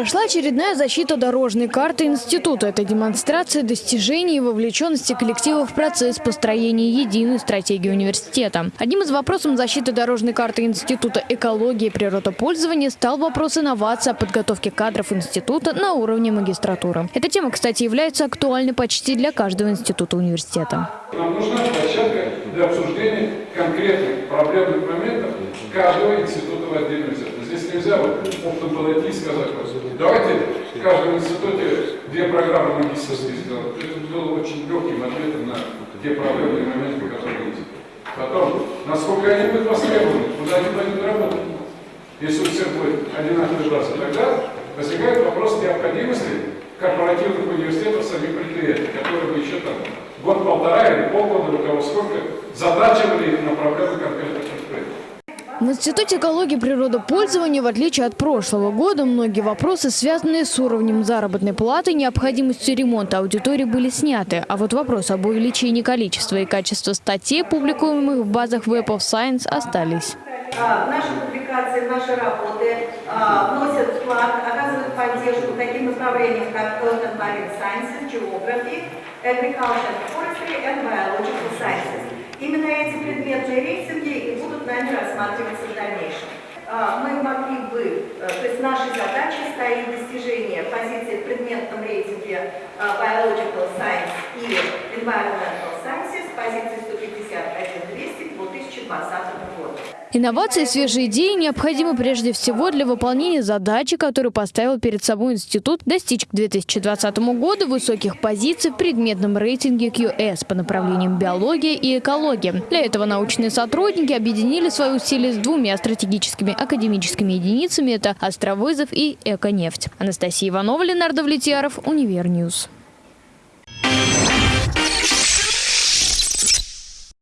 Прошла очередная защита дорожной карты института. Это демонстрация достижений и вовлеченности коллектива в процесс построения единой стратегии университета. Одним из вопросов защиты дорожной карты института экологии и природопользования стал вопрос инновации о подготовке кадров института на уровне магистратуры. Эта тема, кстати, является актуальной почти для каждого института университета. Нам нужна для обсуждения конкретных проблемных моментов каждого института в отдельности. Здесь нельзя вот оптом подойти и сказать, давайте в каждом институте две программы магистрские сделать. Это было очень легким ответом на те проблемные моменты, которые есть. Потом, насколько они будут востребованы, куда они пойдут работать. Если у всех будет одинаковый база, тогда возникает вопрос необходимости корпоративных университетов самих предприятий, которые бы еще там год-полтора или полгода, у кого сколько, задачивали их на проблемы конкретных предприятий. В Институте экологии и природопользования, в отличие от прошлого года, многие вопросы, связанные с уровнем заработной платы необходимостью ремонта аудитории, были сняты. А вот вопрос об увеличении количества и качества статей, публикуемых в базах Web of Science, остались. А, Наши публикации, наши работы а, вносят вклад, оказывают поддержку таким направлениям, как Earth and Marine Sciences, Geography, Agriculture and Forestry and Biological Sciences. Именно эти предметные рейтинги и будут нами рассматриваться в дальнейшем. А, Мы могли бы, э, то есть нашей задачей стоит достижение позиции в предметном рейтинге а, Biological Science и Environmental Sciences, позиции 151-200 к 2020 году. Инновации и свежие идеи необходимы прежде всего для выполнения задачи, которую поставил перед собой институт достичь к 2020 году высоких позиций в предметном рейтинге QS по направлениям биология и экология. Для этого научные сотрудники объединили свои усилия с двумя стратегическими академическими единицами – это Островызов и Эконефть. Анастасия Иванова, Ленардо Влетьяров, Универ News.